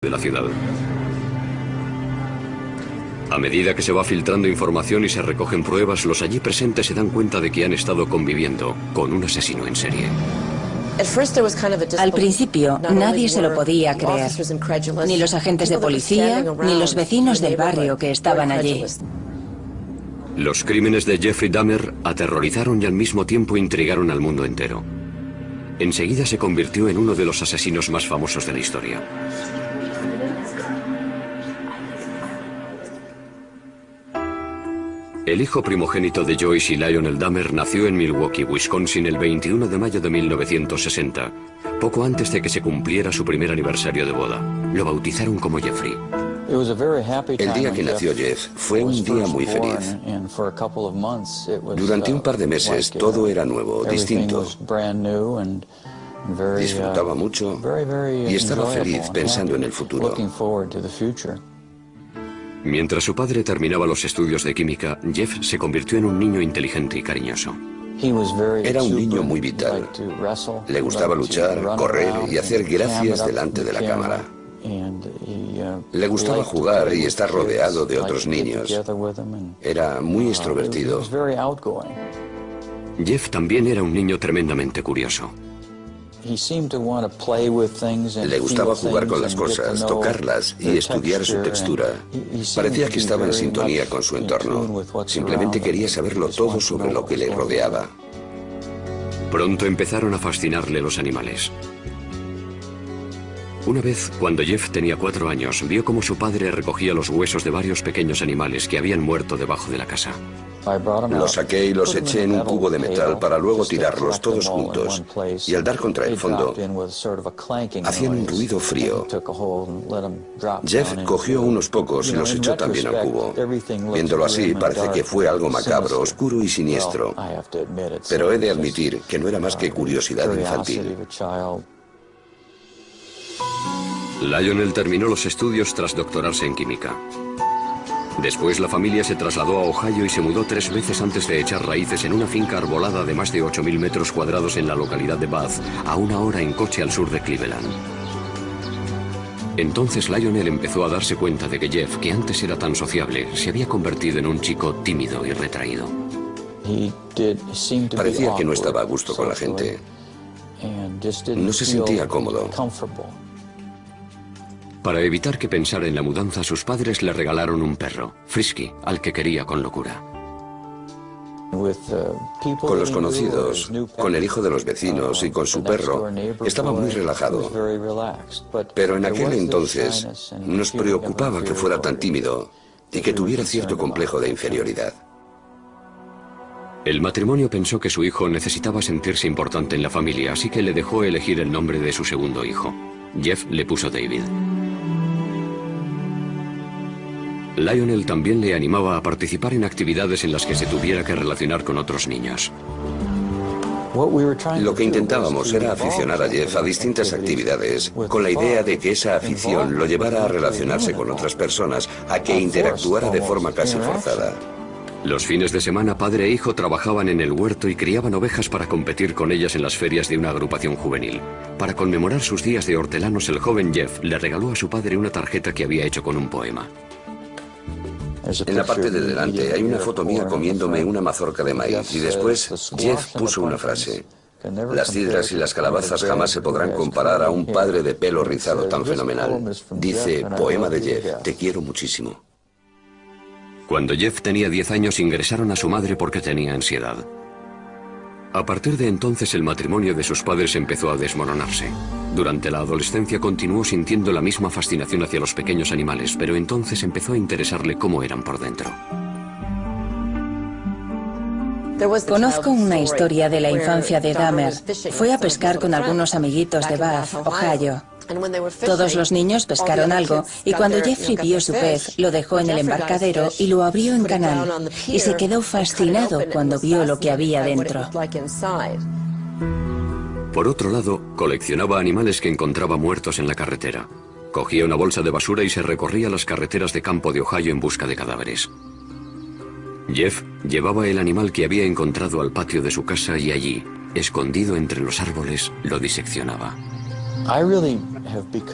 de la ciudad. A medida que se va filtrando información y se recogen pruebas, los allí presentes se dan cuenta de que han estado conviviendo con un asesino en serie. Al principio nadie se lo podía creer, ni los agentes de policía, ni los vecinos del barrio que estaban allí. Los crímenes de Jeffrey Dahmer aterrorizaron y al mismo tiempo intrigaron al mundo entero. Enseguida se convirtió en uno de los asesinos más famosos de la historia. El hijo primogénito de Joyce y Lionel Dahmer nació en Milwaukee, Wisconsin el 21 de mayo de 1960, poco antes de que se cumpliera su primer aniversario de boda. Lo bautizaron como Jeffrey. El día que nació Jeff fue un día muy feliz. Durante un par de meses todo era nuevo, distinto. Disfrutaba mucho y estaba feliz pensando en el futuro. Mientras su padre terminaba los estudios de química, Jeff se convirtió en un niño inteligente y cariñoso. Era un niño muy vital. Le gustaba luchar, correr y hacer gracias delante de la cámara. Le gustaba jugar y estar rodeado de otros niños. Era muy extrovertido. Jeff también era un niño tremendamente curioso. Le gustaba jugar con las cosas, tocarlas y estudiar su textura. Parecía que estaba en sintonía con su entorno. Simplemente quería saberlo todo sobre lo que le rodeaba. Pronto empezaron a fascinarle los animales. Una vez, cuando Jeff tenía cuatro años, vio cómo su padre recogía los huesos de varios pequeños animales que habían muerto debajo de la casa. Los saqué y los eché en un cubo de metal para luego tirarlos todos juntos. Y al dar contra el fondo, hacían un ruido frío. Jeff cogió unos pocos y los echó también al cubo. Viéndolo así, parece que fue algo macabro, oscuro y siniestro. Pero he de admitir que no era más que curiosidad infantil. Lionel terminó los estudios tras doctorarse en química. Después la familia se trasladó a Ohio y se mudó tres veces antes de echar raíces en una finca arbolada de más de 8.000 metros cuadrados en la localidad de Bath, a una hora en coche al sur de Cleveland. Entonces Lionel empezó a darse cuenta de que Jeff, que antes era tan sociable, se había convertido en un chico tímido y retraído. Parecía que no estaba a gusto con la gente. No se sentía cómodo. Para evitar que pensara en la mudanza, sus padres le regalaron un perro, Frisky, al que quería con locura. Con los conocidos, con el hijo de los vecinos y con su perro, estaba muy relajado. Pero en aquel entonces nos preocupaba que fuera tan tímido y que tuviera cierto complejo de inferioridad. El matrimonio pensó que su hijo necesitaba sentirse importante en la familia, así que le dejó elegir el nombre de su segundo hijo. Jeff le puso David. Lionel también le animaba a participar en actividades en las que se tuviera que relacionar con otros niños. Lo que intentábamos era aficionar a Jeff a distintas actividades, con la idea de que esa afición lo llevara a relacionarse con otras personas, a que interactuara de forma casi forzada. Los fines de semana padre e hijo trabajaban en el huerto y criaban ovejas para competir con ellas en las ferias de una agrupación juvenil. Para conmemorar sus días de hortelanos, el joven Jeff le regaló a su padre una tarjeta que había hecho con un poema. En la parte de delante hay una foto mía comiéndome una mazorca de maíz y después Jeff puso una frase. Las cidras y las calabazas jamás se podrán comparar a un padre de pelo rizado tan fenomenal. Dice, poema de Jeff, te quiero muchísimo. Cuando Jeff tenía 10 años ingresaron a su madre porque tenía ansiedad. A partir de entonces el matrimonio de sus padres empezó a desmoronarse. Durante la adolescencia continuó sintiendo la misma fascinación hacia los pequeños animales, pero entonces empezó a interesarle cómo eran por dentro. Conozco una historia de la infancia de Dahmer. Fue a pescar con algunos amiguitos de Bath, Ohio. Todos los niños pescaron algo y cuando Jeffrey vio su pez, lo dejó en el embarcadero y lo abrió en canal. Y se quedó fascinado cuando vio lo que había dentro. Por otro lado, coleccionaba animales que encontraba muertos en la carretera. Cogía una bolsa de basura y se recorría las carreteras de campo de Ohio en busca de cadáveres. Jeff llevaba el animal que había encontrado al patio de su casa y allí, escondido entre los árboles, lo diseccionaba.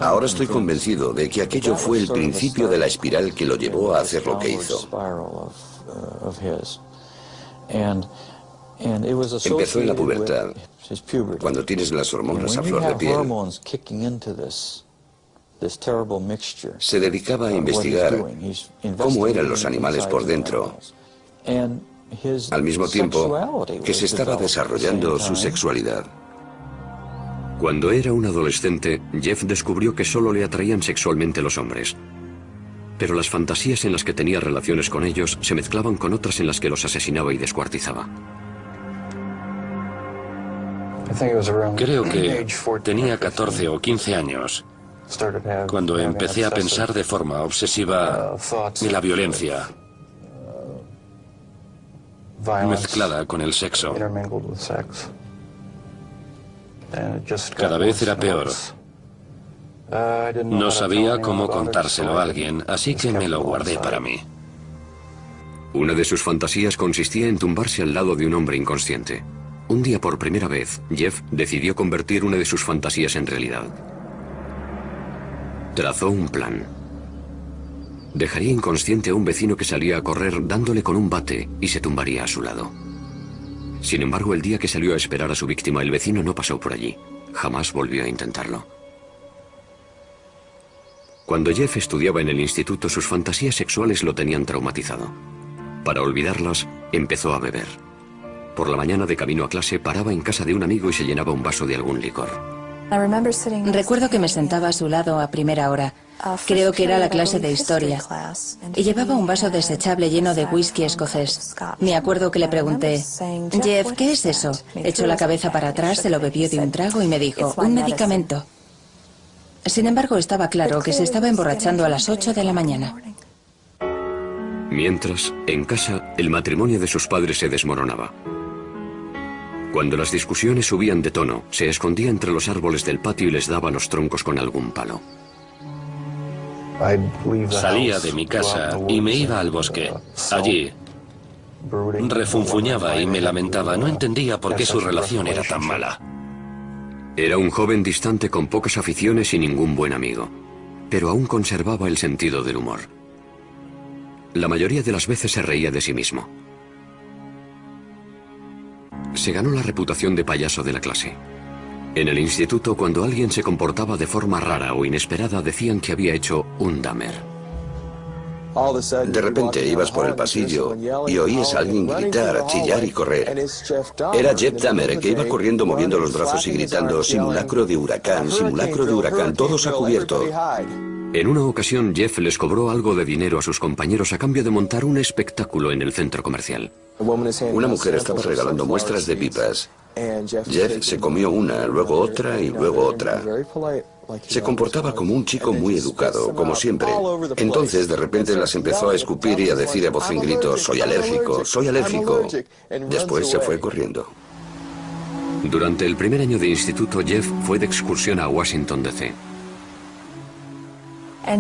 Ahora estoy convencido de que aquello fue el principio de la espiral que lo llevó a hacer lo que hizo. Empezó en la pubertad, cuando tienes las hormonas a flor de piel. Se dedicaba a investigar cómo eran los animales por dentro, al mismo tiempo que se estaba desarrollando su sexualidad. Cuando era un adolescente, Jeff descubrió que solo le atraían sexualmente los hombres. Pero las fantasías en las que tenía relaciones con ellos se mezclaban con otras en las que los asesinaba y descuartizaba. Creo que tenía 14 o 15 años cuando empecé a pensar de forma obsesiva en la violencia mezclada con el sexo. Cada vez era peor. No sabía cómo contárselo a alguien, así que me lo guardé para mí. Una de sus fantasías consistía en tumbarse al lado de un hombre inconsciente. Un día por primera vez, Jeff decidió convertir una de sus fantasías en realidad. Trazó un plan. Dejaría inconsciente a un vecino que salía a correr dándole con un bate y se tumbaría a su lado. Sin embargo, el día que salió a esperar a su víctima, el vecino no pasó por allí. Jamás volvió a intentarlo. Cuando Jeff estudiaba en el instituto, sus fantasías sexuales lo tenían traumatizado. Para olvidarlas, empezó a beber. Por la mañana de camino a clase paraba en casa de un amigo y se llenaba un vaso de algún licor. Recuerdo que me sentaba a su lado a primera hora. Creo que era la clase de historia. Y llevaba un vaso desechable lleno de whisky escocés. Me acuerdo que le pregunté, Jeff, ¿qué es eso? Echó la cabeza para atrás, se lo bebió de un trago y me dijo, un medicamento. Sin embargo, estaba claro que se estaba emborrachando a las 8 de la mañana. Mientras, en casa, el matrimonio de sus padres se desmoronaba. Cuando las discusiones subían de tono, se escondía entre los árboles del patio y les daba los troncos con algún palo. Salía de mi casa y me iba al bosque. Allí refunfuñaba y me lamentaba. No entendía por qué su relación era tan mala. Era un joven distante con pocas aficiones y ningún buen amigo, pero aún conservaba el sentido del humor. La mayoría de las veces se reía de sí mismo se ganó la reputación de payaso de la clase. En el instituto, cuando alguien se comportaba de forma rara o inesperada, decían que había hecho un damer. De repente ibas por el pasillo y oías a alguien gritar, chillar y correr. Era Jeff Dahmer que iba corriendo moviendo los brazos y gritando, simulacro de huracán, simulacro de huracán, todos a cubierto. En una ocasión Jeff les cobró algo de dinero a sus compañeros a cambio de montar un espectáculo en el centro comercial. Una mujer estaba regalando muestras de pipas. Jeff se comió una, luego otra y luego otra. Se comportaba como un chico muy educado, como siempre. Entonces, de repente, las empezó a escupir y a decir a voz en grito, soy alérgico, soy alérgico. Después se fue corriendo. Durante el primer año de instituto, Jeff fue de excursión a Washington, D.C.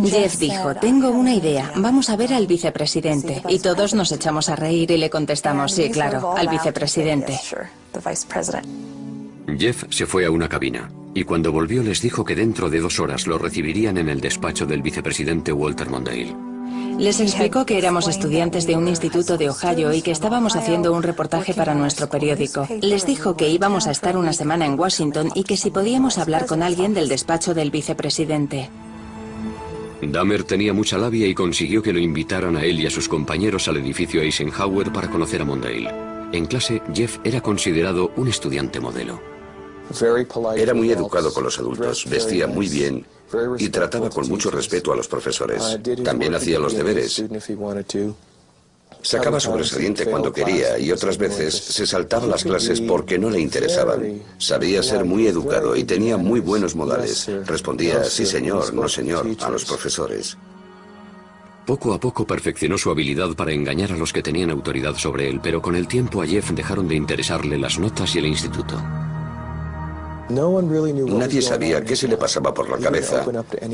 Jeff dijo, tengo una idea, vamos a ver al vicepresidente. Y todos nos echamos a reír y le contestamos, sí, claro, al vicepresidente. Jeff se fue a una cabina y cuando volvió les dijo que dentro de dos horas lo recibirían en el despacho del vicepresidente Walter Mondale. Les explicó que éramos estudiantes de un instituto de Ohio y que estábamos haciendo un reportaje para nuestro periódico. Les dijo que íbamos a estar una semana en Washington y que si podíamos hablar con alguien del despacho del vicepresidente. Dahmer tenía mucha labia y consiguió que lo invitaran a él y a sus compañeros al edificio Eisenhower para conocer a Mondale. En clase, Jeff era considerado un estudiante modelo. Era muy educado con los adultos, vestía muy bien y trataba con mucho respeto a los profesores. También hacía los deberes. Sacaba sobresaliente cuando quería y otras veces se saltaba las clases porque no le interesaban. Sabía ser muy educado y tenía muy buenos modales. Respondía, sí señor, no señor, a los profesores. Poco a poco perfeccionó su habilidad para engañar a los que tenían autoridad sobre él, pero con el tiempo a Jeff dejaron de interesarle las notas y el instituto. Nadie sabía qué se le pasaba por la cabeza,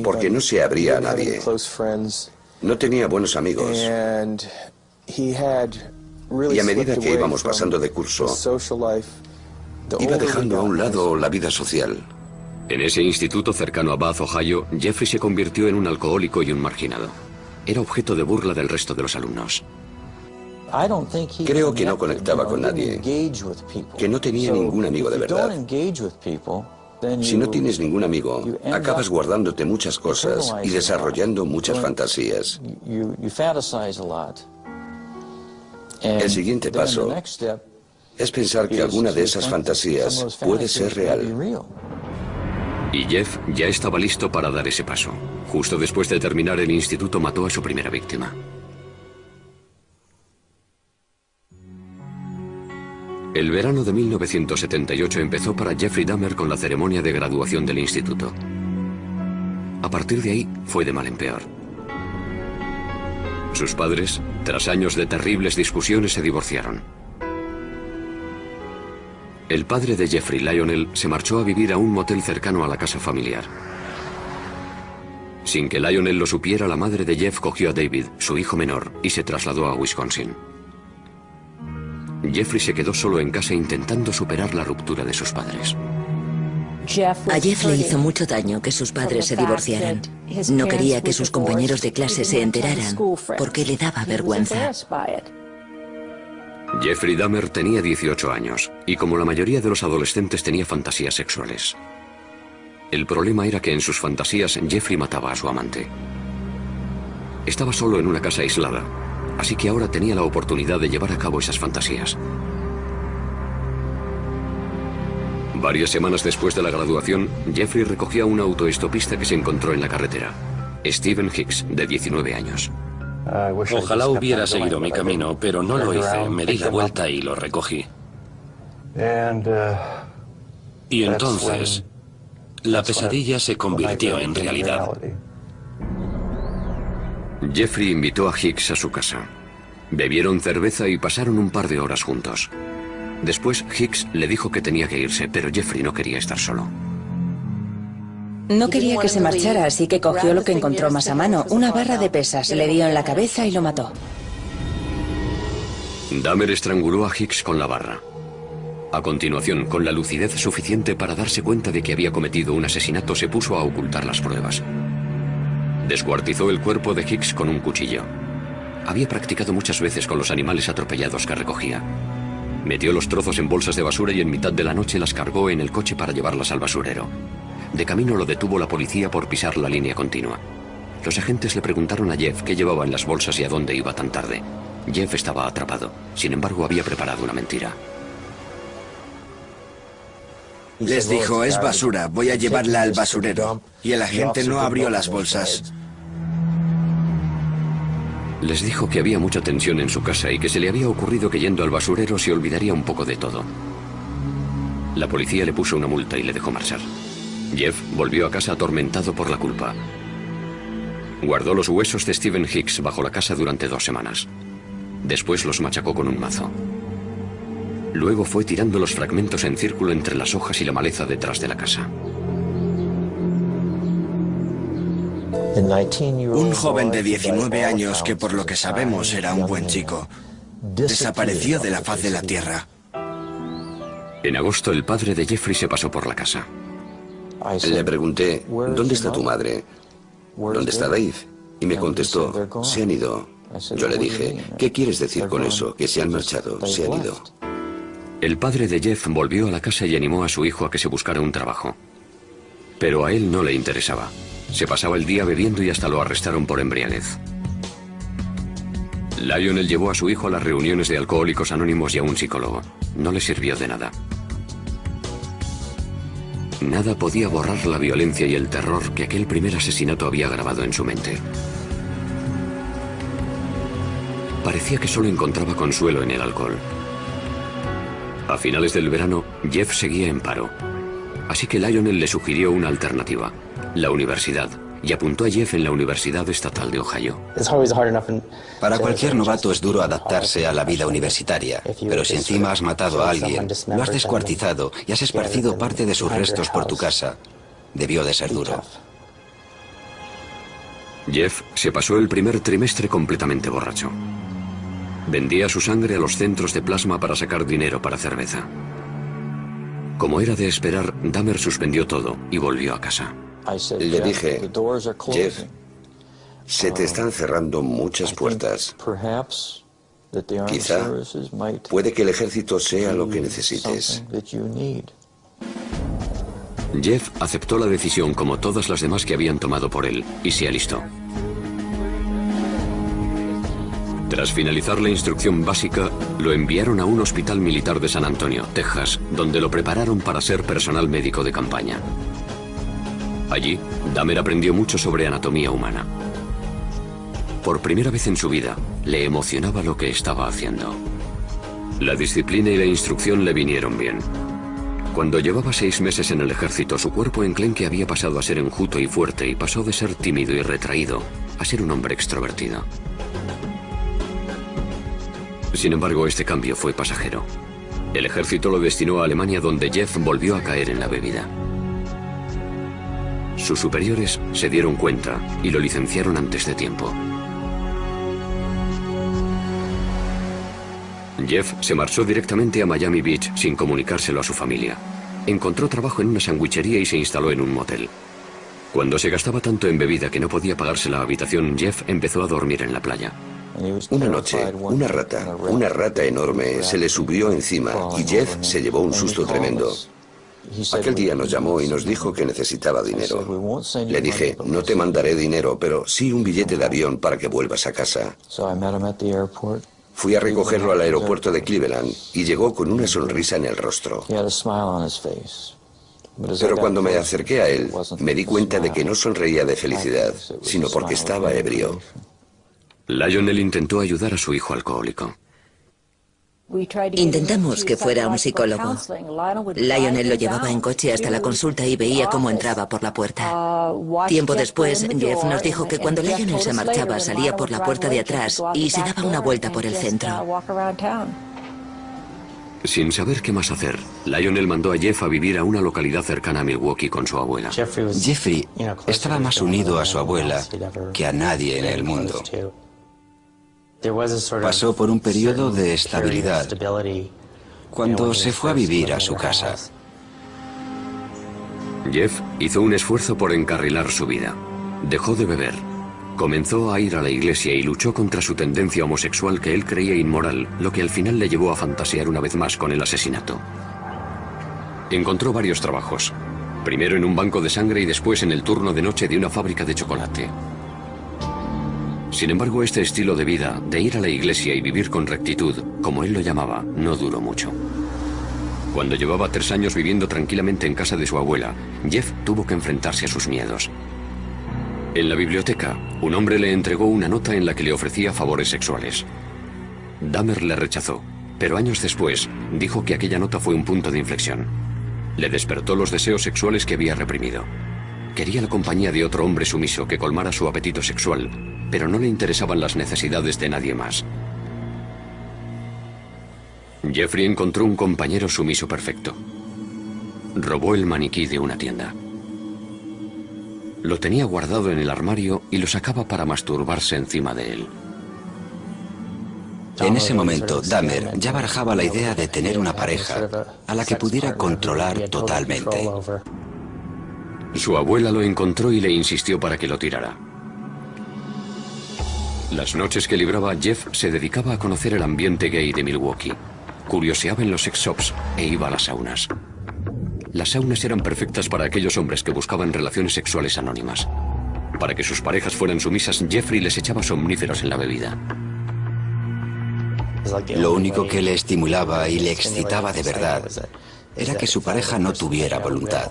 porque no se abría a nadie. No tenía buenos amigos. Y a medida que íbamos pasando de curso, iba dejando a un lado la vida social. En ese instituto cercano a Bath, Ohio, Jeffrey se convirtió en un alcohólico y un marginado. Era objeto de burla del resto de los alumnos. Creo que no conectaba con nadie, que no tenía ningún amigo de verdad. Si no tienes ningún amigo, acabas guardándote muchas cosas y desarrollando muchas fantasías. El siguiente paso es pensar que alguna de esas fantasías puede ser real. Y Jeff ya estaba listo para dar ese paso. Justo después de terminar el instituto mató a su primera víctima. El verano de 1978 empezó para Jeffrey Dahmer con la ceremonia de graduación del instituto. A partir de ahí fue de mal en peor. Sus padres, tras años de terribles discusiones, se divorciaron. El padre de Jeffrey, Lionel, se marchó a vivir a un motel cercano a la casa familiar. Sin que Lionel lo supiera, la madre de Jeff cogió a David, su hijo menor, y se trasladó a Wisconsin. Jeffrey se quedó solo en casa intentando superar la ruptura de sus padres. A Jeff le hizo mucho daño que sus padres se divorciaran. No quería que sus compañeros de clase se enteraran porque le daba vergüenza. Jeffrey Dahmer tenía 18 años y como la mayoría de los adolescentes tenía fantasías sexuales. El problema era que en sus fantasías Jeffrey mataba a su amante. Estaba solo en una casa aislada, así que ahora tenía la oportunidad de llevar a cabo esas fantasías. Varias semanas después de la graduación, Jeffrey recogió a un autoestopista que se encontró en la carretera, Stephen Hicks, de 19 años. Ojalá hubiera seguido mi camino, pero no lo hice. Me di la vuelta y lo recogí. Y entonces, la pesadilla se convirtió en realidad. Jeffrey invitó a Hicks a su casa. Bebieron cerveza y pasaron un par de horas juntos. Después, Hicks le dijo que tenía que irse, pero Jeffrey no quería estar solo. No quería que se marchara, así que cogió lo que encontró más a mano, una barra de pesas, le dio en la cabeza y lo mató. Dahmer estranguló a Hicks con la barra. A continuación, con la lucidez suficiente para darse cuenta de que había cometido un asesinato, se puso a ocultar las pruebas. Descuartizó el cuerpo de Hicks con un cuchillo. Había practicado muchas veces con los animales atropellados que recogía. Metió los trozos en bolsas de basura y en mitad de la noche las cargó en el coche para llevarlas al basurero. De camino lo detuvo la policía por pisar la línea continua. Los agentes le preguntaron a Jeff qué llevaba en las bolsas y a dónde iba tan tarde. Jeff estaba atrapado. Sin embargo, había preparado una mentira. Les dijo, es basura, voy a llevarla al basurero. Y el agente no abrió las bolsas. Les dijo que había mucha tensión en su casa y que se le había ocurrido que yendo al basurero se olvidaría un poco de todo. La policía le puso una multa y le dejó marchar. Jeff volvió a casa atormentado por la culpa. Guardó los huesos de Stephen Hicks bajo la casa durante dos semanas. Después los machacó con un mazo. Luego fue tirando los fragmentos en círculo entre las hojas y la maleza detrás de la casa. Un joven de 19 años que por lo que sabemos era un buen chico, desapareció de la faz de la tierra. En agosto el padre de Jeffrey se pasó por la casa. Le pregunté, ¿dónde está tu madre? ¿Dónde está Dave? Y me contestó, se han ido. Yo le dije, ¿qué quieres decir con eso? Que se han marchado, se han ido. El padre de Jeff volvió a la casa y animó a su hijo a que se buscara un trabajo. Pero a él no le interesaba. Se pasaba el día bebiendo y hasta lo arrestaron por embriaguez. Lionel llevó a su hijo a las reuniones de alcohólicos anónimos y a un psicólogo. No le sirvió de nada. Nada podía borrar la violencia y el terror que aquel primer asesinato había grabado en su mente. Parecía que solo encontraba consuelo en el alcohol. A finales del verano, Jeff seguía en paro. Así que Lionel le sugirió una alternativa, la universidad, y apuntó a Jeff en la Universidad Estatal de Ohio. Para cualquier novato es duro adaptarse a la vida universitaria, pero si encima has matado a alguien, lo has descuartizado y has esparcido parte de sus restos por tu casa, debió de ser duro. Jeff se pasó el primer trimestre completamente borracho. Vendía su sangre a los centros de plasma para sacar dinero para cerveza. Como era de esperar, Dahmer suspendió todo y volvió a casa. Le dije, Jeff, se te están cerrando muchas puertas. Quizá puede que el ejército sea lo que necesites. Jeff aceptó la decisión como todas las demás que habían tomado por él y se alistó. Tras finalizar la instrucción básica, lo enviaron a un hospital militar de San Antonio, Texas, donde lo prepararon para ser personal médico de campaña. Allí, Dahmer aprendió mucho sobre anatomía humana. Por primera vez en su vida, le emocionaba lo que estaba haciendo. La disciplina y la instrucción le vinieron bien. Cuando llevaba seis meses en el ejército, su cuerpo enclenque había pasado a ser enjuto y fuerte y pasó de ser tímido y retraído a ser un hombre extrovertido. Sin embargo, este cambio fue pasajero. El ejército lo destinó a Alemania donde Jeff volvió a caer en la bebida. Sus superiores se dieron cuenta y lo licenciaron antes de tiempo. Jeff se marchó directamente a Miami Beach sin comunicárselo a su familia. Encontró trabajo en una sandwichería y se instaló en un motel. Cuando se gastaba tanto en bebida que no podía pagarse la habitación, Jeff empezó a dormir en la playa. Una noche, una rata, una rata enorme, se le subió encima y Jeff se llevó un susto tremendo. Aquel día nos llamó y nos dijo que necesitaba dinero. Le dije, no te mandaré dinero, pero sí un billete de avión para que vuelvas a casa. Fui a recogerlo al aeropuerto de Cleveland y llegó con una sonrisa en el rostro. Pero cuando me acerqué a él, me di cuenta de que no sonreía de felicidad, sino porque estaba ebrio. Lionel intentó ayudar a su hijo alcohólico. Intentamos que fuera un psicólogo. Lionel lo llevaba en coche hasta la consulta y veía cómo entraba por la puerta. Tiempo después, Jeff nos dijo que cuando Lionel se marchaba salía por la puerta de atrás y se daba una vuelta por el centro. Sin saber qué más hacer, Lionel mandó a Jeff a vivir a una localidad cercana a Milwaukee con su abuela. Jeffrey estaba más unido a su abuela que a nadie en el mundo. Pasó por un periodo de estabilidad cuando se fue a vivir a su casa. Jeff hizo un esfuerzo por encarrilar su vida. Dejó de beber. Comenzó a ir a la iglesia y luchó contra su tendencia homosexual que él creía inmoral, lo que al final le llevó a fantasear una vez más con el asesinato. Encontró varios trabajos. Primero en un banco de sangre y después en el turno de noche de una fábrica de chocolate. Sin embargo, este estilo de vida, de ir a la iglesia y vivir con rectitud, como él lo llamaba, no duró mucho. Cuando llevaba tres años viviendo tranquilamente en casa de su abuela, Jeff tuvo que enfrentarse a sus miedos. En la biblioteca, un hombre le entregó una nota en la que le ofrecía favores sexuales. Dahmer le rechazó, pero años después dijo que aquella nota fue un punto de inflexión. Le despertó los deseos sexuales que había reprimido. Quería la compañía de otro hombre sumiso que colmara su apetito sexual, pero no le interesaban las necesidades de nadie más. Jeffrey encontró un compañero sumiso perfecto. Robó el maniquí de una tienda. Lo tenía guardado en el armario y lo sacaba para masturbarse encima de él. En ese momento, Dahmer ya barajaba la idea de tener una pareja a la que pudiera controlar totalmente. Su abuela lo encontró y le insistió para que lo tirara. Las noches que libraba Jeff se dedicaba a conocer el ambiente gay de Milwaukee. Curioseaba en los sex shops e iba a las saunas. Las saunas eran perfectas para aquellos hombres que buscaban relaciones sexuales anónimas. Para que sus parejas fueran sumisas, Jeffrey les echaba somníferos en la bebida. Lo único que le estimulaba y le excitaba de verdad era que su pareja no tuviera voluntad.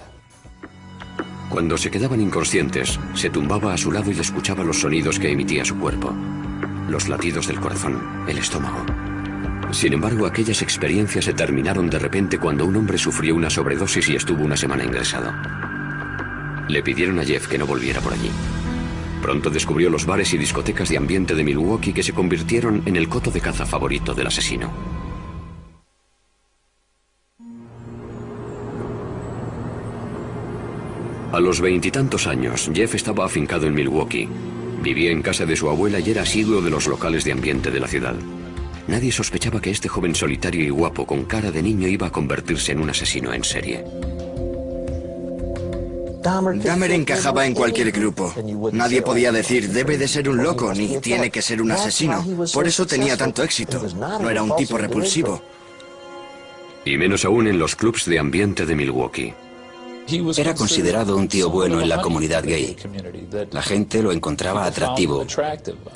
Cuando se quedaban inconscientes, se tumbaba a su lado y escuchaba los sonidos que emitía su cuerpo. Los latidos del corazón, el estómago. Sin embargo, aquellas experiencias se terminaron de repente cuando un hombre sufrió una sobredosis y estuvo una semana ingresado. Le pidieron a Jeff que no volviera por allí. Pronto descubrió los bares y discotecas de ambiente de Milwaukee que se convirtieron en el coto de caza favorito del asesino. A los veintitantos años, Jeff estaba afincado en Milwaukee. Vivía en casa de su abuela y era asiduo de los locales de ambiente de la ciudad. Nadie sospechaba que este joven solitario y guapo con cara de niño iba a convertirse en un asesino en serie. Dahmer encajaba en cualquier grupo. Nadie podía decir, debe de ser un loco, ni tiene que ser un asesino. Por eso tenía tanto éxito. No era un tipo repulsivo. Y menos aún en los clubs de ambiente de Milwaukee. Era considerado un tío bueno en la comunidad gay. La gente lo encontraba atractivo.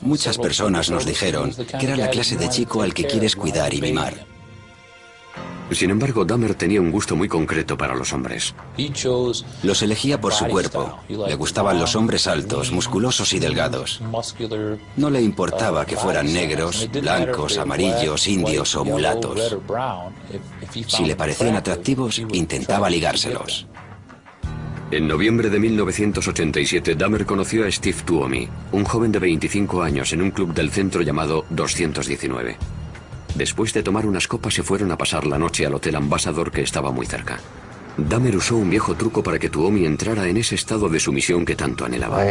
Muchas personas nos dijeron que era la clase de chico al que quieres cuidar y mimar. Sin embargo, Dahmer tenía un gusto muy concreto para los hombres. Los elegía por su cuerpo. Le gustaban los hombres altos, musculosos y delgados. No le importaba que fueran negros, blancos, amarillos, indios o mulatos. Si le parecían atractivos, intentaba ligárselos. En noviembre de 1987, Dahmer conoció a Steve Tuomi, un joven de 25 años en un club del centro llamado 219. Después de tomar unas copas se fueron a pasar la noche al Hotel Ambassador que estaba muy cerca. Dahmer usó un viejo truco para que Tuomi entrara en ese estado de sumisión que tanto anhelaba.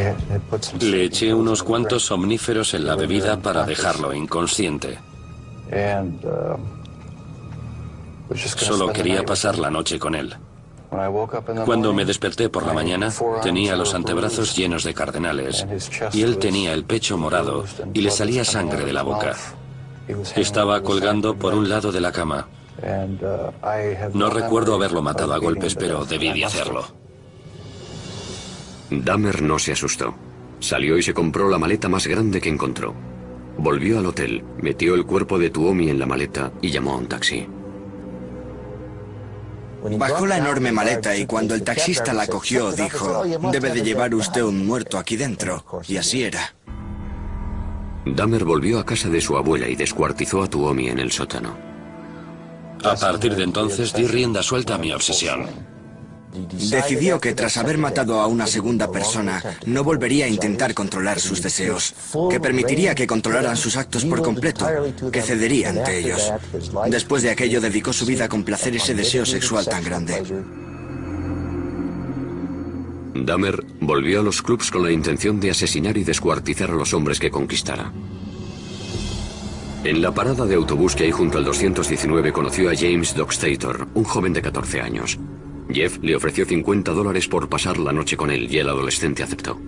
Le eché unos cuantos somníferos en la bebida para dejarlo inconsciente. Solo quería pasar la noche con él. Cuando me desperté por la mañana, tenía los antebrazos llenos de cardenales y él tenía el pecho morado y le salía sangre de la boca. Estaba colgando por un lado de la cama. No recuerdo haberlo matado a golpes, pero debí de hacerlo. Dahmer no se asustó. Salió y se compró la maleta más grande que encontró. Volvió al hotel, metió el cuerpo de Tuomi en la maleta y llamó a un taxi. Bajó la enorme maleta y cuando el taxista la cogió dijo, debe de llevar usted un muerto aquí dentro. Y así era. Dahmer volvió a casa de su abuela y descuartizó a Tuomi en el sótano. A partir de entonces di rienda suelta a mi obsesión. Decidió que tras haber matado a una segunda persona, no volvería a intentar controlar sus deseos, que permitiría que controlaran sus actos por completo, que cedería ante ellos. Después de aquello dedicó su vida a complacer ese deseo sexual tan grande. Dahmer volvió a los clubs con la intención de asesinar y descuartizar a los hombres que conquistara. En la parada de autobús que hay junto al 219 conoció a James Dockstator, un joven de 14 años. Jeff le ofreció 50 dólares por pasar la noche con él y el adolescente aceptó.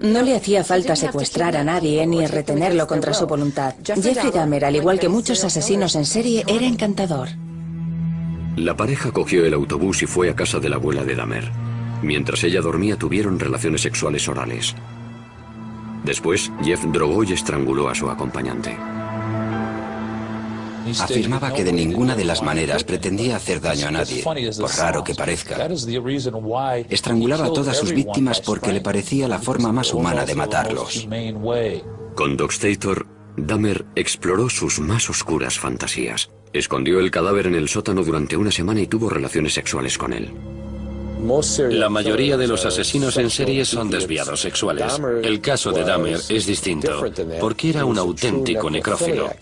No le hacía falta secuestrar a nadie ni retenerlo contra su voluntad. Jeffrey Dahmer, al igual que muchos asesinos en serie, era encantador. La pareja cogió el autobús y fue a casa de la abuela de Dahmer. Mientras ella dormía tuvieron relaciones sexuales orales. Después, Jeff drogó y estranguló a su acompañante. Afirmaba que de ninguna de las maneras pretendía hacer daño a nadie, por raro que parezca. Estrangulaba a todas sus víctimas porque le parecía la forma más humana de matarlos. Con Dockstator, Dahmer exploró sus más oscuras fantasías. Escondió el cadáver en el sótano durante una semana y tuvo relaciones sexuales con él. La mayoría de los asesinos en serie son desviados sexuales. El caso de Dahmer es distinto, porque era un auténtico necrófilo.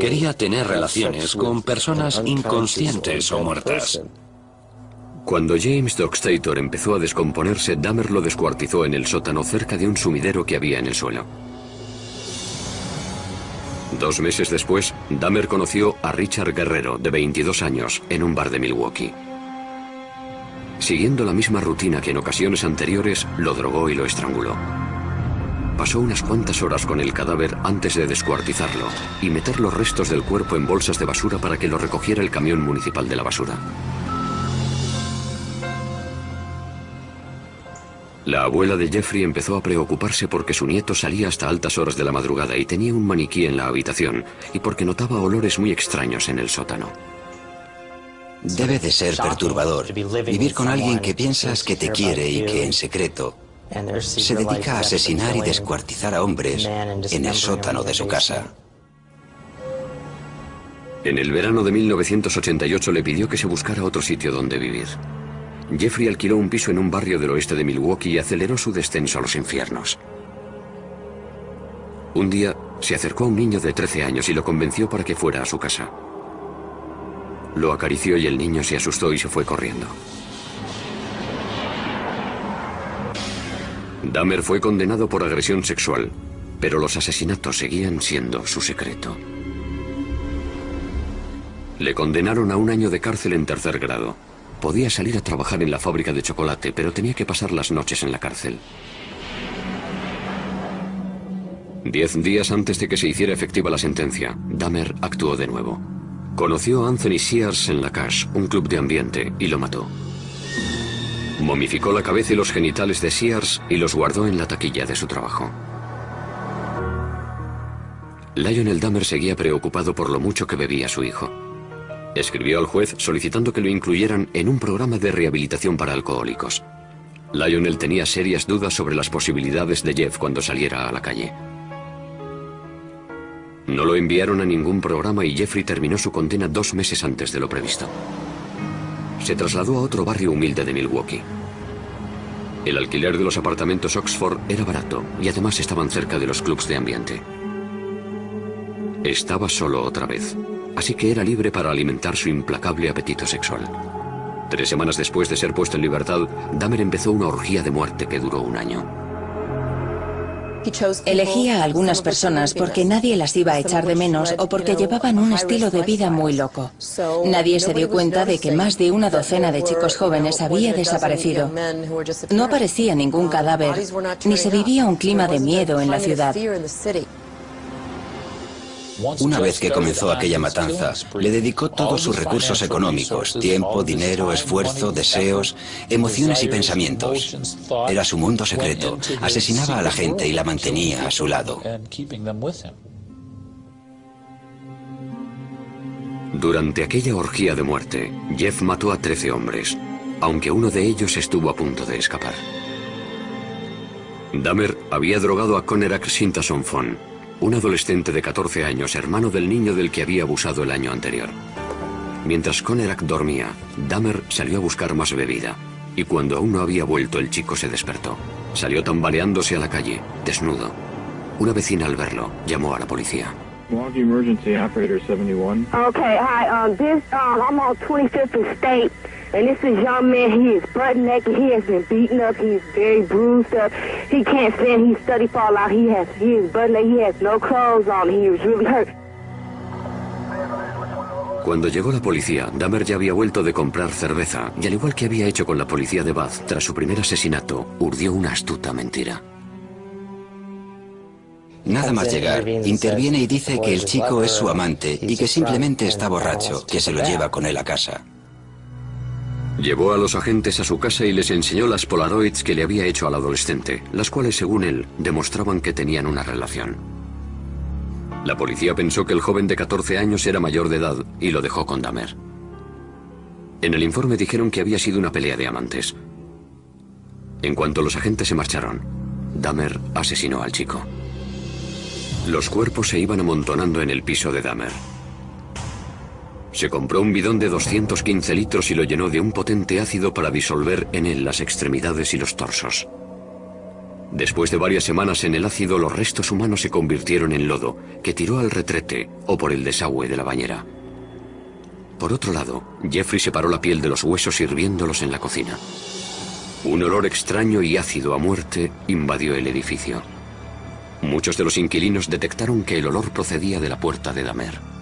Quería tener relaciones con personas inconscientes o muertas. Cuando James Dockstator empezó a descomponerse, Dahmer lo descuartizó en el sótano cerca de un sumidero que había en el suelo. Dos meses después, Dahmer conoció a Richard Guerrero, de 22 años, en un bar de Milwaukee. Siguiendo la misma rutina que en ocasiones anteriores, lo drogó y lo estranguló. Pasó unas cuantas horas con el cadáver antes de descuartizarlo y meter los restos del cuerpo en bolsas de basura para que lo recogiera el camión municipal de la basura. La abuela de Jeffrey empezó a preocuparse porque su nieto salía hasta altas horas de la madrugada y tenía un maniquí en la habitación y porque notaba olores muy extraños en el sótano. Debe de ser perturbador vivir con alguien que piensas que te quiere y que en secreto se dedica a asesinar y descuartizar a hombres en el sótano de su casa. En el verano de 1988 le pidió que se buscara otro sitio donde vivir. Jeffrey alquiló un piso en un barrio del oeste de Milwaukee y aceleró su descenso a los infiernos. Un día se acercó a un niño de 13 años y lo convenció para que fuera a su casa. Lo acarició y el niño se asustó y se fue corriendo. Dahmer fue condenado por agresión sexual. Pero los asesinatos seguían siendo su secreto. Le condenaron a un año de cárcel en tercer grado. Podía salir a trabajar en la fábrica de chocolate, pero tenía que pasar las noches en la cárcel. Diez días antes de que se hiciera efectiva la sentencia, Dahmer actuó de nuevo. Conoció a Anthony Sears en la Cash, un club de ambiente, y lo mató. Momificó la cabeza y los genitales de Sears y los guardó en la taquilla de su trabajo. Lionel Dahmer seguía preocupado por lo mucho que bebía su hijo. Escribió al juez solicitando que lo incluyeran en un programa de rehabilitación para alcohólicos. Lionel tenía serias dudas sobre las posibilidades de Jeff cuando saliera a la calle. No lo enviaron a ningún programa y Jeffrey terminó su condena dos meses antes de lo previsto. Se trasladó a otro barrio humilde de Milwaukee. El alquiler de los apartamentos Oxford era barato y además estaban cerca de los clubs de ambiente. Estaba solo otra vez así que era libre para alimentar su implacable apetito sexual. Tres semanas después de ser puesto en libertad, Dahmer empezó una orgía de muerte que duró un año. Elegía a algunas personas porque nadie las iba a echar de menos o porque llevaban un estilo de vida muy loco. Nadie se dio cuenta de que más de una docena de chicos jóvenes había desaparecido. No aparecía ningún cadáver, ni se vivía un clima de miedo en la ciudad. Una vez que comenzó aquella matanza, le dedicó todos sus recursos económicos, tiempo, dinero, esfuerzo, deseos, emociones y pensamientos. Era su mundo secreto. Asesinaba a la gente y la mantenía a su lado. Durante aquella orgía de muerte, Jeff mató a 13 hombres, aunque uno de ellos estuvo a punto de escapar. Dahmer había drogado a Conerak Sintason Fon, un adolescente de 14 años, hermano del niño del que había abusado el año anterior. Mientras Konerak dormía, Dahmer salió a buscar más bebida, y cuando aún no había vuelto el chico se despertó. Salió tambaleándose a la calle, desnudo. Una vecina al verlo llamó a la policía. Emergency Operator 71. Okay, hi, um, this, um, I'm on 25th State. And this is young man, he is butt naked, he has been beaten up, he is very bruised up, he can't stand, he's study fall out, he has, he is butt naked, he has no clothes on, he is really hurt. Cuando llegó la policía, Dahmer ya había vuelto de comprar cerveza y al igual que había hecho con la policía de Bath tras su primer asesinato, urdió una astuta mentira. Nada más llegar, interviene y dice que el chico es su amante y que simplemente está borracho, que se lo lleva con él a casa. Llevó a los agentes a su casa y les enseñó las polaroids que le había hecho al adolescente, las cuales, según él, demostraban que tenían una relación. La policía pensó que el joven de 14 años era mayor de edad y lo dejó con Dahmer. En el informe dijeron que había sido una pelea de amantes. En cuanto los agentes se marcharon, Dahmer asesinó al chico. Los cuerpos se iban amontonando en el piso de Dahmer. Se compró un bidón de 215 litros y lo llenó de un potente ácido para disolver en él las extremidades y los torsos. Después de varias semanas en el ácido, los restos humanos se convirtieron en lodo, que tiró al retrete o por el desagüe de la bañera. Por otro lado, Jeffrey separó la piel de los huesos hirviéndolos en la cocina. Un olor extraño y ácido a muerte invadió el edificio. Muchos de los inquilinos detectaron que el olor procedía de la puerta de Damer.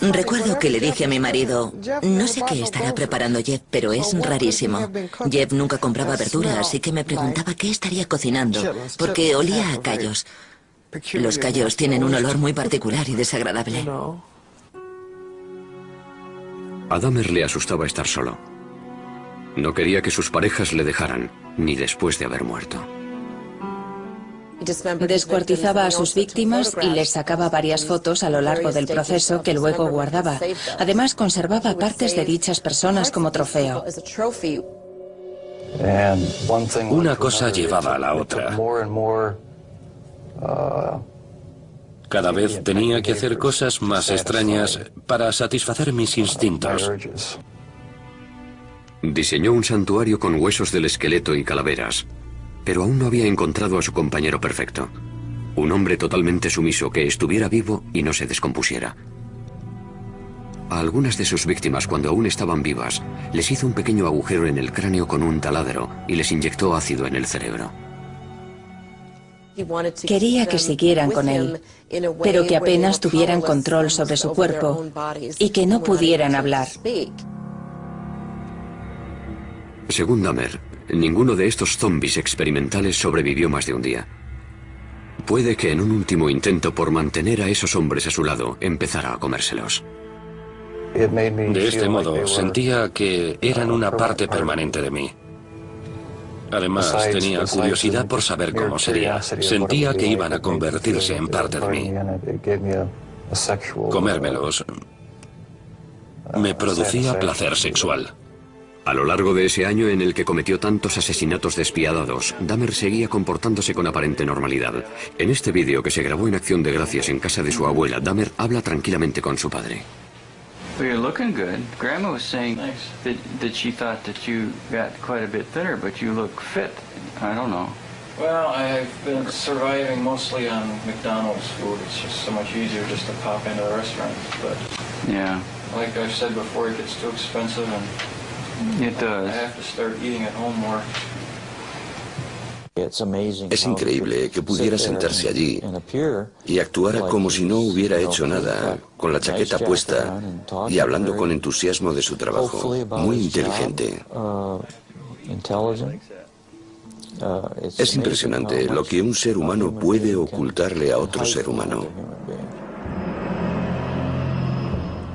Recuerdo que le dije a mi marido, no sé qué estará preparando Jeff, pero es rarísimo. Jeff nunca compraba verdura, así que me preguntaba qué estaría cocinando, porque olía a callos. Los callos tienen un olor muy particular y desagradable. A Dahmer le asustaba estar solo. No quería que sus parejas le dejaran, ni después de haber muerto. Descuartizaba a sus víctimas y les sacaba varias fotos a lo largo del proceso que luego guardaba. Además, conservaba partes de dichas personas como trofeo. Una cosa llevaba a la otra. Cada vez tenía que hacer cosas más extrañas para satisfacer mis instintos. Diseñó un santuario con huesos del esqueleto y calaveras pero aún no había encontrado a su compañero perfecto. Un hombre totalmente sumiso que estuviera vivo y no se descompusiera. A algunas de sus víctimas, cuando aún estaban vivas, les hizo un pequeño agujero en el cráneo con un taladro y les inyectó ácido en el cerebro. Quería que siguieran con él, pero que apenas tuvieran control sobre su cuerpo y que no pudieran hablar. Según Dahmer, ninguno de estos zombies experimentales sobrevivió más de un día. Puede que en un último intento por mantener a esos hombres a su lado empezara a comérselos. De este modo, sentía que eran una parte permanente de mí. Además, tenía curiosidad por saber cómo sería. Sentía que iban a convertirse en parte de mí. Comérmelos me producía placer sexual. A lo largo de ese año en el que cometió tantos asesinatos despiadados, Dahmer seguía comportándose con aparente normalidad. En este vídeo que se grabó en Acción de Gracias en casa de su abuela, Dahmer habla tranquilamente con su padre. Well, you're looking good. Grandma was saying that, that she thought that you got quite a bit thinner, but you look fit. I don't know. Well, I've been surviving mostly on McDonald's food. It's just so much easier just to pop into the restaurant. But yeah, like I've said before, it gets too expensive, and it does. I have to start eating at home more. Es increíble que pudiera sentarse allí y actuara como si no hubiera hecho nada, con la chaqueta puesta y hablando con entusiasmo de su trabajo. Muy inteligente. Es impresionante lo que un ser humano puede ocultarle a otro ser humano.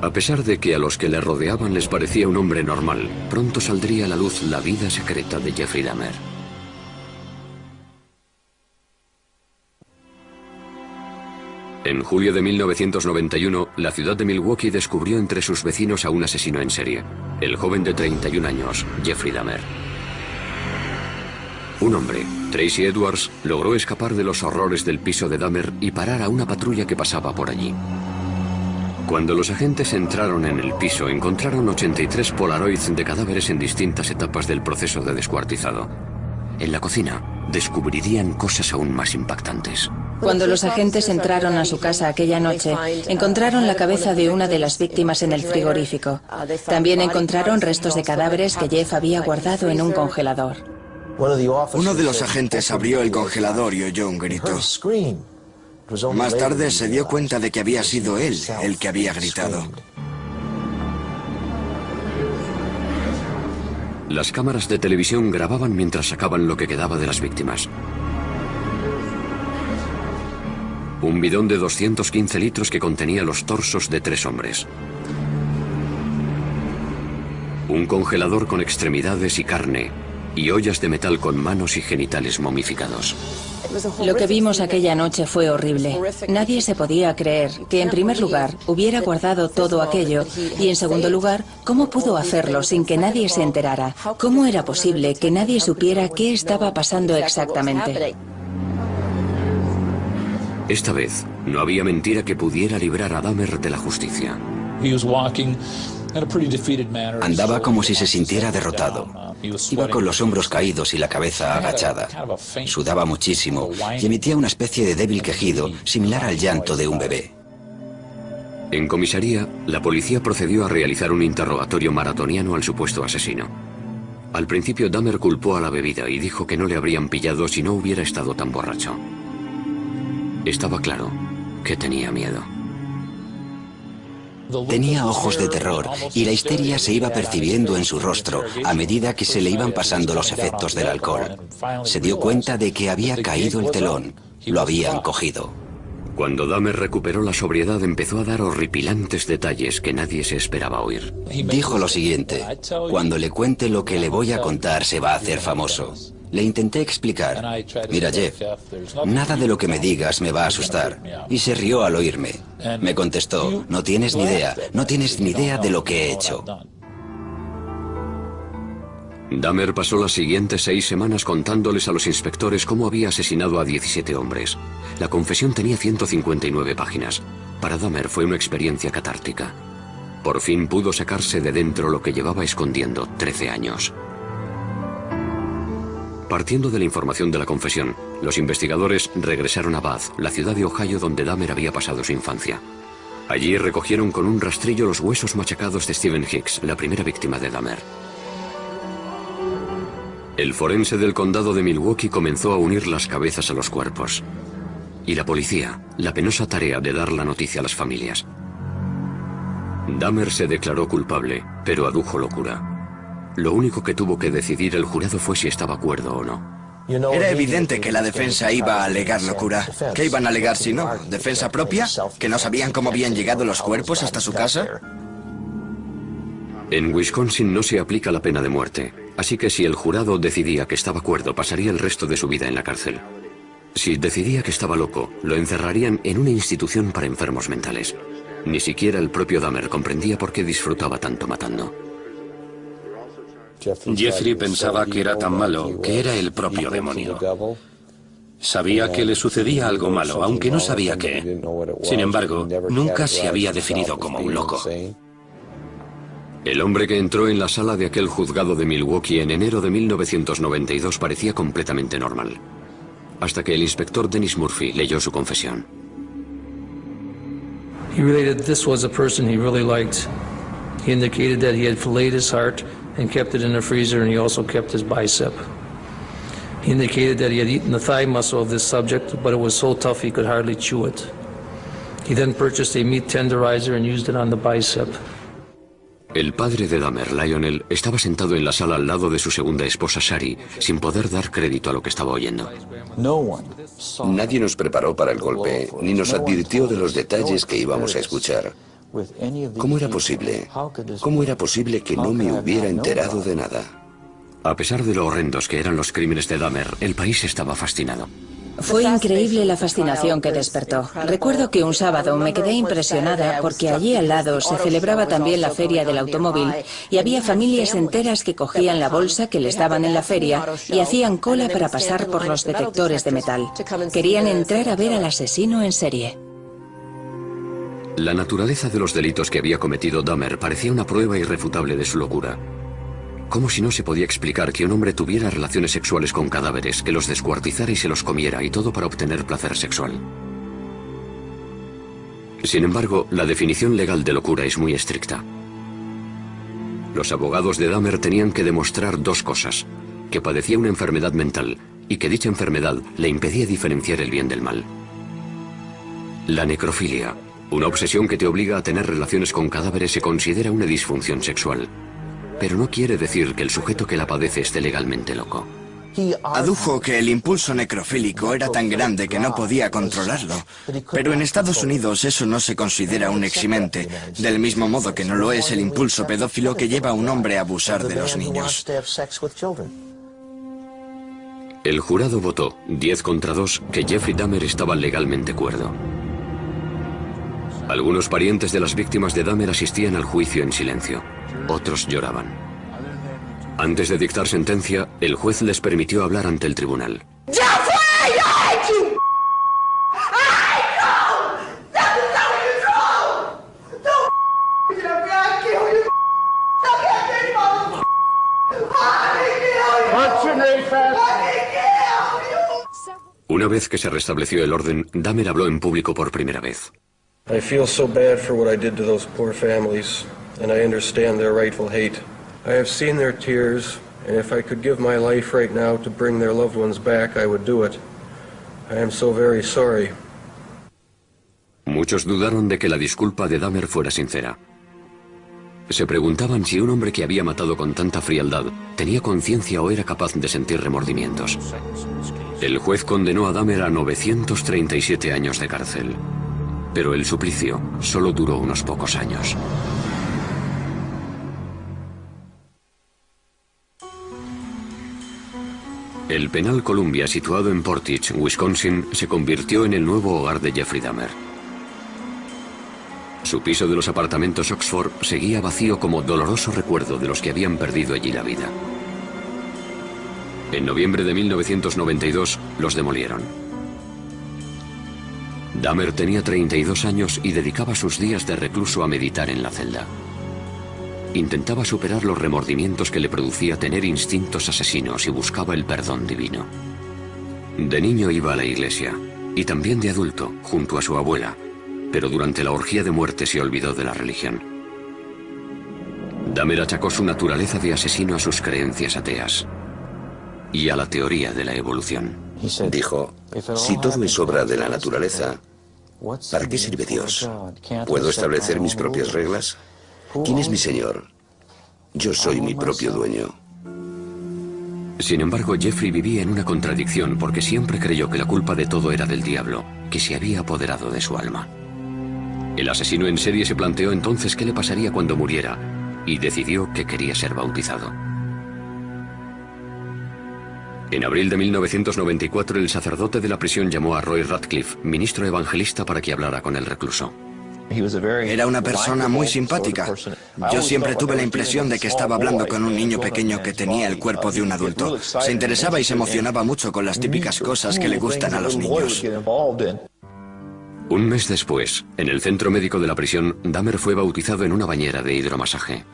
A pesar de que a los que le rodeaban les parecía un hombre normal, pronto saldría a la luz la vida secreta de Jeffrey Dahmer. En julio de 1991, la ciudad de Milwaukee descubrió entre sus vecinos a un asesino en serie, el joven de 31 años, Jeffrey Dahmer. Un hombre, Tracy Edwards, logró escapar de los horrores del piso de Dahmer y parar a una patrulla que pasaba por allí. Cuando los agentes entraron en el piso, encontraron 83 polaroids de cadáveres en distintas etapas del proceso de descuartizado. En la cocina, descubrirían cosas aún más impactantes. Cuando los agentes entraron a su casa aquella noche, encontraron la cabeza de una de las víctimas en el frigorífico. También encontraron restos de cadáveres que Jeff había guardado en un congelador. Uno de los agentes abrió el congelador y oyó un grito. Más tarde se dio cuenta de que había sido él el que había gritado. Las cámaras de televisión grababan mientras sacaban lo que quedaba de las víctimas. Un bidón de 215 litros que contenía los torsos de tres hombres. Un congelador con extremidades y carne, y ollas de metal con manos y genitales momificados. Lo que vimos aquella noche fue horrible. Nadie se podía creer que, en primer lugar, hubiera guardado todo aquello y, en segundo lugar, cómo pudo hacerlo sin que nadie se enterara. ¿Cómo era posible que nadie supiera qué estaba pasando exactamente? Esta vez, no había mentira que pudiera librar a Dahmer de la justicia. Andaba como si se sintiera derrotado. Iba con los hombros caídos y la cabeza agachada. Sudaba muchísimo y emitía una especie de débil quejido, similar al llanto de un bebé. En comisaría, la policía procedió a realizar un interrogatorio maratoniano al supuesto asesino. Al principio Dahmer culpó a la bebida y dijo que no le habrían pillado si no hubiera estado tan borracho. Estaba claro que tenía miedo. Tenía ojos de terror y la histeria se iba percibiendo en su rostro a medida que se le iban pasando los efectos del alcohol. Se dio cuenta de que había caído el telón. Lo habían cogido. Cuando Dahmer recuperó la sobriedad empezó a dar horripilantes detalles que nadie se esperaba oír. Dijo lo siguiente, cuando le cuente lo que le voy a contar se va a hacer famoso. Le intenté explicar. Mira, Jeff, nada de lo que me digas me va a asustar. Y se rió al oírme. Me contestó, no tienes ni idea, no tienes ni idea de lo que he hecho. Dahmer pasó las siguientes seis semanas contándoles a los inspectores cómo había asesinado a 17 hombres. La confesión tenía 159 páginas. Para Dahmer fue una experiencia catártica. Por fin pudo sacarse de dentro lo que llevaba escondiendo 13 años. Partiendo de la información de la confesión, los investigadores regresaron a Bath, la ciudad de Ohio donde Dahmer había pasado su infancia. Allí recogieron con un rastrillo los huesos machacados de Stephen Hicks, la primera víctima de Dahmer. El forense del condado de Milwaukee comenzó a unir las cabezas a los cuerpos. Y la policía, la penosa tarea de dar la noticia a las familias. Dahmer se declaró culpable, pero adujo locura. Lo único que tuvo que decidir el jurado fue si estaba acuerdo o no. Era evidente que la defensa iba a alegar locura. ¿Qué iban a alegar si no? ¿Defensa propia? ¿Que no sabían cómo habían llegado los cuerpos hasta su casa? En Wisconsin no se aplica la pena de muerte, así que si el jurado decidía que estaba acuerdo, pasaría el resto de su vida en la cárcel. Si decidía que estaba loco, lo encerrarían en una institución para enfermos mentales. Ni siquiera el propio Dahmer comprendía por qué disfrutaba tanto matando. Jeffrey pensaba que era tan malo que era el propio demonio. Sabía que le sucedía algo malo, aunque no sabía qué. Sin embargo, nunca se había definido como un loco. El hombre que entró en la sala de aquel juzgado de Milwaukee en enero de 1992 parecía completamente normal. Hasta que el inspector Dennis Murphy leyó su confesión. He related this was a person he really liked. He indicated that he had filleted his heart and kept it in the freezer, and he also kept his bicep. He indicated that he had eaten the thigh muscle of this subject, but it was so tough he could hardly chew it. He then purchased a meat tenderizer and used it on the bicep. El padre de Dahmer, Lionel, estaba sentado en la sala al lado de su segunda esposa, Shari, sin poder dar crédito a lo que estaba oyendo. Nadie nos preparó para el golpe, ni nos advirtió de los detalles que íbamos a escuchar. ¿Cómo era posible? ¿Cómo era posible que no me hubiera enterado de nada? A pesar de lo horrendos que eran los crímenes de Dahmer, el país estaba fascinado. Fue increíble la fascinación que despertó. Recuerdo que un sábado me quedé impresionada porque allí al lado se celebraba también la feria del automóvil y había familias enteras que cogían la bolsa que les daban en la feria y hacían cola para pasar por los detectores de metal. Querían entrar a ver al asesino en serie. La naturaleza de los delitos que había cometido Dahmer parecía una prueba irrefutable de su locura. Como si no se podía explicar que un hombre tuviera relaciones sexuales con cadáveres, que los descuartizara y se los comiera, y todo para obtener placer sexual. Sin embargo, la definición legal de locura es muy estricta. Los abogados de Dahmer tenían que demostrar dos cosas, que padecía una enfermedad mental y que dicha enfermedad le impedía diferenciar el bien del mal. La necrofilia, una obsesión que te obliga a tener relaciones con cadáveres, se considera una disfunción sexual pero no quiere decir que el sujeto que la padece esté legalmente loco. Adujo que el impulso necrofílico era tan grande que no podía controlarlo. Pero en Estados Unidos eso no se considera un eximente, del mismo modo que no lo es el impulso pedófilo que lleva a un hombre a abusar de los niños. El jurado votó, 10 contra 2, que Jeffrey Dahmer estaba legalmente cuerdo. Algunos parientes de las víctimas de Dahmer asistían al juicio en silencio. Otros lloraban. Antes de dictar sentencia, el juez les permitió hablar ante el tribunal. Una vez que se restableció el orden, Dahmer habló en público por primera vez. I feel so bad for what I did to those poor families, and I understand their rightful hate. I have seen their tears, and if I could give my life right now to bring their loved ones back, I would do it. I am so very sorry. Muchos dudaron de que la disculpa de Dahmer fuera sincera. Se preguntaban si un hombre que había matado con tanta frialdad tenía conciencia o era capaz de sentir remordimientos. El juez condenó a Dahmer a 937 años de cárcel. Pero el suplicio solo duró unos pocos años. El penal Columbia, situado en Portage, Wisconsin, se convirtió en el nuevo hogar de Jeffrey Dahmer. Su piso de los apartamentos Oxford seguía vacío como doloroso recuerdo de los que habían perdido allí la vida. En noviembre de 1992 los demolieron. Dahmer tenía 32 años y dedicaba sus días de recluso a meditar en la celda. Intentaba superar los remordimientos que le producía tener instintos asesinos y buscaba el perdón divino. De niño iba a la iglesia, y también de adulto, junto a su abuela, pero durante la orgía de muerte se olvidó de la religión. Dahmer achacó su naturaleza de asesino a sus creencias ateas. y a la teoría de la evolución. Dijo, si todo es obra de la naturaleza, ¿para qué sirve Dios? ¿Puedo establecer mis propias reglas? ¿Quién es mi Señor? Yo soy mi propio dueño. Sin embargo, Jeffrey vivía en una contradicción porque siempre creyó que la culpa de todo era del diablo, que se había apoderado de su alma. El asesino en serie se planteó entonces qué le pasaría cuando muriera y decidió que quería ser bautizado. En abril de 1994, el sacerdote de la prisión llamó a Roy Radcliffe, ministro evangelista, para que hablara con el recluso. Era una persona muy simpática. Yo siempre tuve la impresión de que estaba hablando con un niño pequeño que tenía el cuerpo de un adulto. Se interesaba y se emocionaba mucho con las típicas cosas que le gustan a los niños. Un mes después, en el centro médico de la prisión, Dahmer fue bautizado en una bañera de hidromasaje.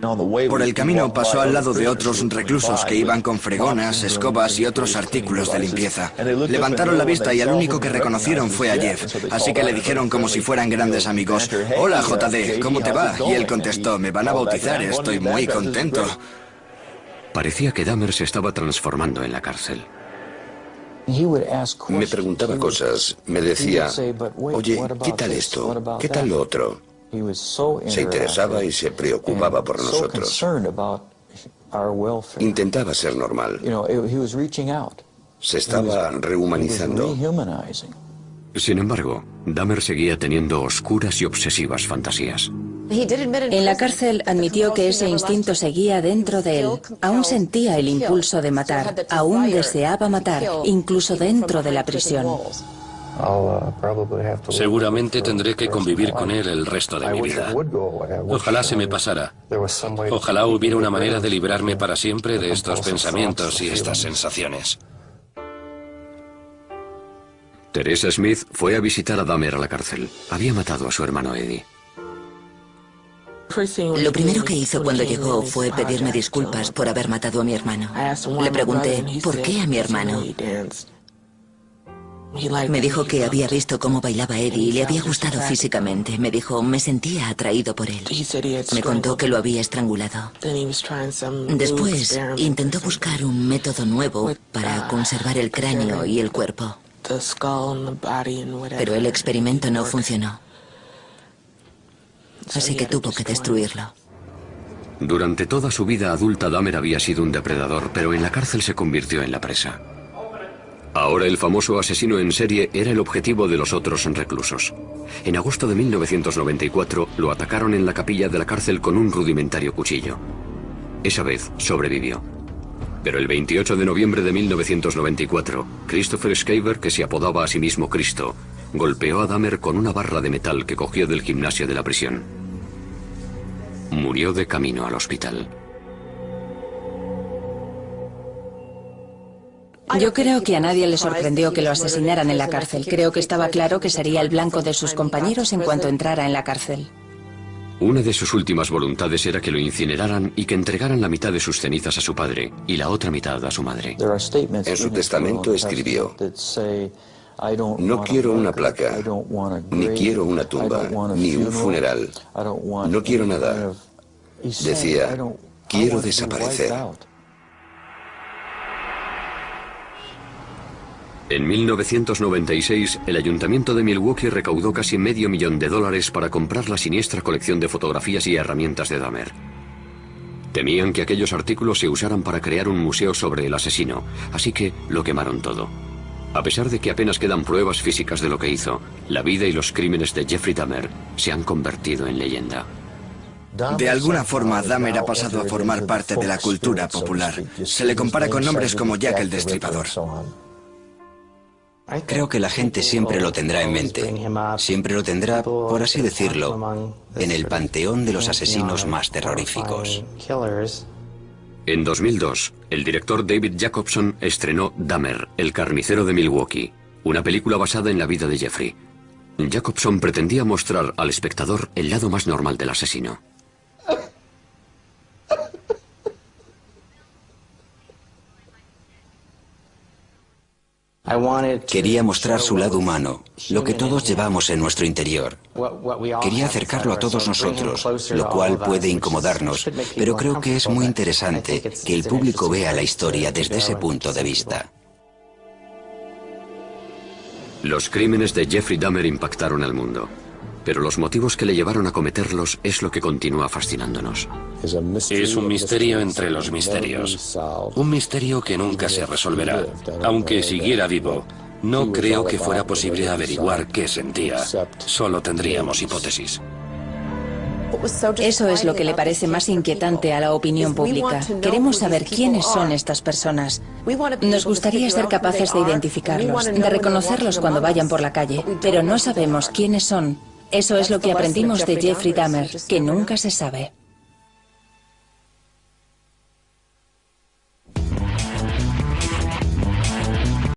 Por el camino pasó al lado de otros reclusos que iban con fregonas, escobas y otros artículos de limpieza. Levantaron la vista y al único que reconocieron fue a Jeff, así que le dijeron como si fueran grandes amigos, Hola JD, ¿cómo te va? Y él contestó, me van a bautizar, estoy muy contento. Parecía que Dahmer se estaba transformando en la cárcel. Me preguntaba cosas, me decía, oye, ¿qué tal esto? ¿Qué tal lo otro? Se interesaba y se preocupaba por nosotros. Intentaba ser normal. Se estaba rehumanizando. Sin embargo, Dahmer seguía teniendo oscuras y obsesivas fantasías. En la cárcel admitió que ese instinto seguía dentro de él. Aún sentía el impulso de matar, aún deseaba matar, incluso dentro de la prisión. Seguramente tendré que convivir con él el resto de mi vida. Ojalá se me pasara. Ojalá hubiera una manera de librarme para siempre de estos pensamientos y estas sensaciones. Teresa Smith fue a visitar a Dahmer a la cárcel. Había matado a su hermano Eddie. Lo primero que hizo cuando llegó fue pedirme disculpas por haber matado a mi hermano. Le pregunté, ¿por qué a mi hermano? Me dijo que había visto cómo bailaba Eddie y le había gustado físicamente. Me dijo, me sentía atraído por él. Me contó que lo había estrangulado. Después intentó buscar un método nuevo para conservar el cráneo y el cuerpo. Pero el experimento no funcionó. Así que tuvo que destruirlo. Durante toda su vida adulta, Dahmer había sido un depredador, pero en la cárcel se convirtió en la presa. Ahora el famoso asesino en serie era el objetivo de los otros reclusos. En agosto de 1994 lo atacaron en la capilla de la cárcel con un rudimentario cuchillo. Esa vez sobrevivió. Pero el 28 de noviembre de 1994, Christopher Scaver, que se apodaba a sí mismo Cristo, golpeó a Dahmer con una barra de metal que cogió del gimnasio de la prisión. Murió de camino al hospital. Yo creo que a nadie le sorprendió que lo asesinaran en la cárcel. Creo que estaba claro que sería el blanco de sus compañeros en cuanto entrara en la cárcel. Una de sus últimas voluntades era que lo incineraran y que entregaran la mitad de sus cenizas a su padre y la otra mitad a su madre. En su testamento escribió, no quiero una placa, ni quiero una tumba, ni un funeral. No quiero nada. Decía, quiero desaparecer. En 1996, el ayuntamiento de Milwaukee recaudó casi medio millón de dólares para comprar la siniestra colección de fotografías y herramientas de Dahmer. Temían que aquellos artículos se usaran para crear un museo sobre el asesino, así que lo quemaron todo. A pesar de que apenas quedan pruebas físicas de lo que hizo, la vida y los crímenes de Jeffrey Dahmer se han convertido en leyenda. De alguna forma, Dahmer ha pasado a formar parte de la cultura popular. Se le compara con nombres como Jack el Destripador. Creo que la gente siempre lo tendrá en mente. Siempre lo tendrá, por así decirlo, en el panteón de los asesinos más terroríficos. En 2002, el director David Jacobson estrenó Dahmer, el carnicero de Milwaukee, una película basada en la vida de Jeffrey. Jacobson pretendía mostrar al espectador el lado más normal del asesino. Quería mostrar su lado humano, lo que todos llevamos en nuestro interior. Quería acercarlo a todos nosotros, lo cual puede incomodarnos, pero creo que es muy interesante que el público vea la historia desde ese punto de vista. Los crímenes de Jeffrey Dahmer impactaron al mundo, pero los motivos que le llevaron a cometerlos es lo que continúa fascinándonos. Es un misterio entre los misterios. Un misterio que nunca se resolverá. Aunque siguiera vivo, no creo que fuera posible averiguar qué sentía. Solo tendríamos hipótesis. Eso es lo que le parece más inquietante a la opinión pública. Queremos saber quiénes son estas personas. Nos gustaría ser capaces de identificarlos, de reconocerlos cuando vayan por la calle, pero no sabemos quiénes son. Eso es lo que aprendimos de Jeffrey Dahmer, que nunca se sabe.